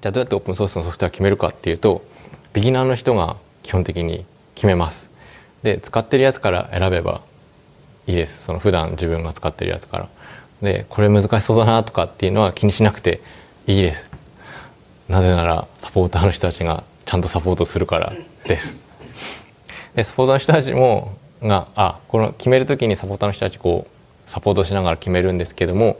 じゃあどうやってオープンソースのソフトウェア決めるかっていうとビギナーの人が基本的に決めます。で使ってるやつから選べばいいです。その普段自分が使ってるやつから。でこれ難しそうだなとかっていうのは気にしなくていいです。なぜならサポーターの人たちがちゃんとサポートするからです。でサポーターの人たちもがあこの決める時にサポーターの人たちこうサポートしながら決めるんですけども、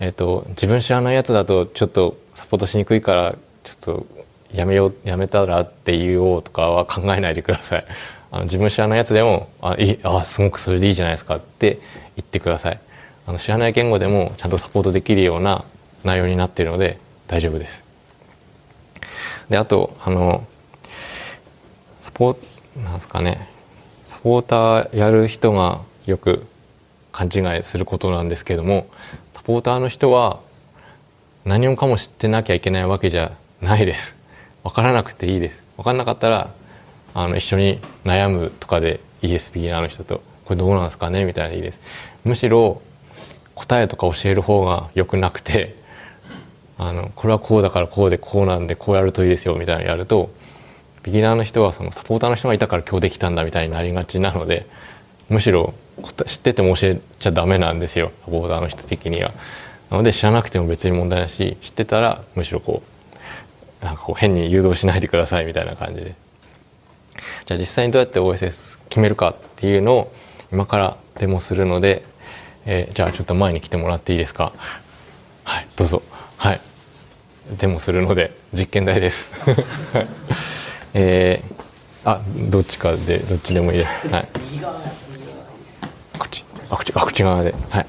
えーと、自分知らないやつだとちょっとサポートしにくいからちょっとやめようやめたらって言おうとかは考えないでください。あの自分知らないやつでもあいあすごくそれでいいじゃないですかって言ってください。あの知らない言語でもちゃんとサポートできるような内容になっているので大丈夫です。であとあのサポなんですかねサポーターやる人がよく勘違いすることなんですけどもポーターの人は何もかも知ってなきゃいけないわけじゃないです。分からなくていいです。分かんなかったらあの一緒に悩むとかでいいです b ギナーの人とこれどうなんですかね？みたいなでいいです。むしろ答えとか教える方が良くなくて あのこれはこうだからこうでこうなんでこうやるといいですよみたいなのやるとビギナーの人はそのサポーターの人がいたから今日できたんだみたいになりがちなのでむしろ知ってても教えちゃダメなんですよ。サポーターの人的には。なので知らなくても別に問題ないし知ってたらむしろこうなんかこう変に誘導しないでくださいみたいな感じで。じゃあ実際にどうやって OSS 決めるかっていうのを今からデモするので、えー、じゃあちょっと前に来てもらっていいですか？はいどうぞ。はい。デモするので実験台です。えー、あどっちかでどっちでもいいです。はい。あこっちあこっち側で。はい。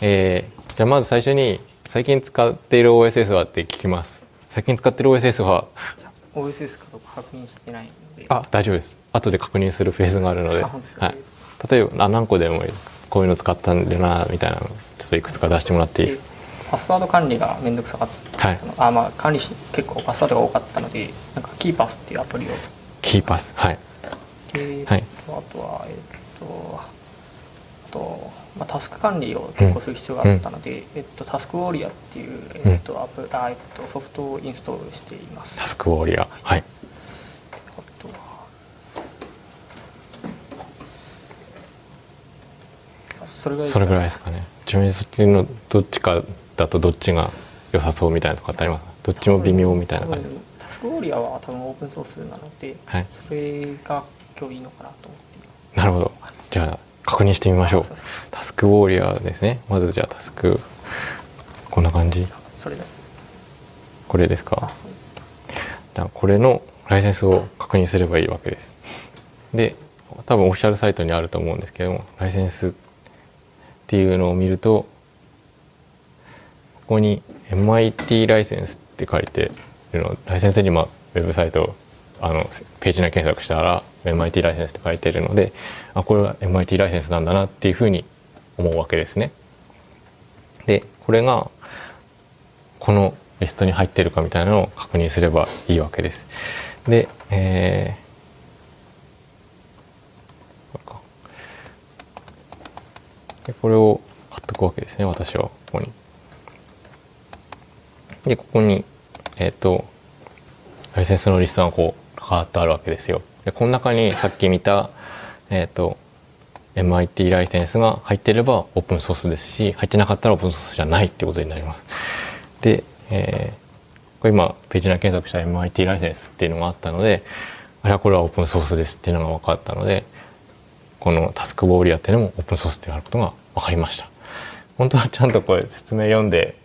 えー、じゃあまず最初に最近使っている OSS はって聞きます。最近使ってる OSS は？OSS かどうか確認してないあ大丈夫です。後で確認するフェーズがあるので、はい、例えばあ何個でもいい。こういうの使ったんだなみたいな。のちょっといくつか出してもらっていい？ですかパスワード管理が面倒くさかったの、はい、あまあ管理し結構パスワードが多かったのでなんかキーパスっていうアプリを。キーパス。はい。で、はい、あとはえっとタスク管理を結構する必要があったので、うん、えっと、タスクウォーリアっていう、えっとアプあえっと、ソフトをインストールしています。タスクウォーリア。はい。それぐらいそれぐらいですかね。ちなみにそっちのどっちかだとどっちが良さそうみたいなとかってありますどっちも微妙みたいな感じ。タスクウォーリアは多分オープンソースなので、はい、それが今日いいのかなと思って。なるほど確認してみましょう。タスクウォーリアですね。まずじゃあタスク。こんな感じ。それこれですか。じゃあこれのライセンスを確認すればいいわけです。で多分オフィシャルサイトにあると思うんですけどもライセンスっていうのを見るとここに MIT ライセンスって書いてるのライセンスにまあウェブサイトあのページ内検索したら MIT ライセンスって書いてるのであこれは MIT ライセンスなんだなっていうふうに思うわけですね。でこれがこのリストに入ってるかみたいなのを確認すればいいわけです。で、えでこれを貼っとくわけですね私はここに。でここにえっ、ー、とライセンスのリストがこううカーッとあるわけですよ。でこの中にさっき見たえ、ー、と MIT ライセンスが入ってればオープンソースですし入ってなかったらオープンソースじゃないっていうことになります。で、えー、これ今ページ内検索した MIT ライセンスっていうのがあったのであれはこれはオープンソースですっていうのが分かったのでこのタスクウォーリアっていうのもオープンソースってあることが分かりました本当はちゃんとこれ説明読んで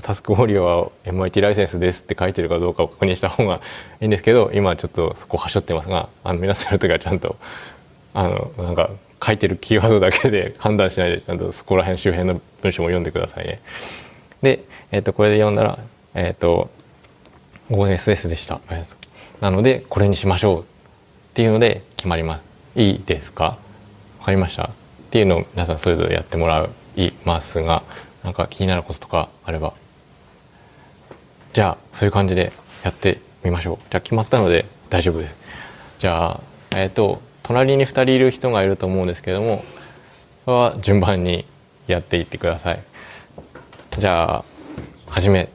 タスクウォーリアは MIT ライセンスですって書いてるかどうかを確認した方がいいんですけど今ちょっとそこはしょってますがあの皆さんやる時はちゃんとあのなんか書いてるキーワードだけで判断しないでちゃんとそこら辺周辺の文章も読んでくださいね。で、えー、とこれで読んだら、えー、と OSS でした。なのでこれにしましょうっていうので決まります。いいですか？わかりました？っていうのを皆さんそれぞれやってもらいますがなんか気になることとかあれば。じゃあそういう感じでやってみましょう。じゃあ決まったので大丈夫です。じゃあえっ、ー、と隣に2人いる人がいると思うんですけどもは順番にやっていってください。じゃあ始め。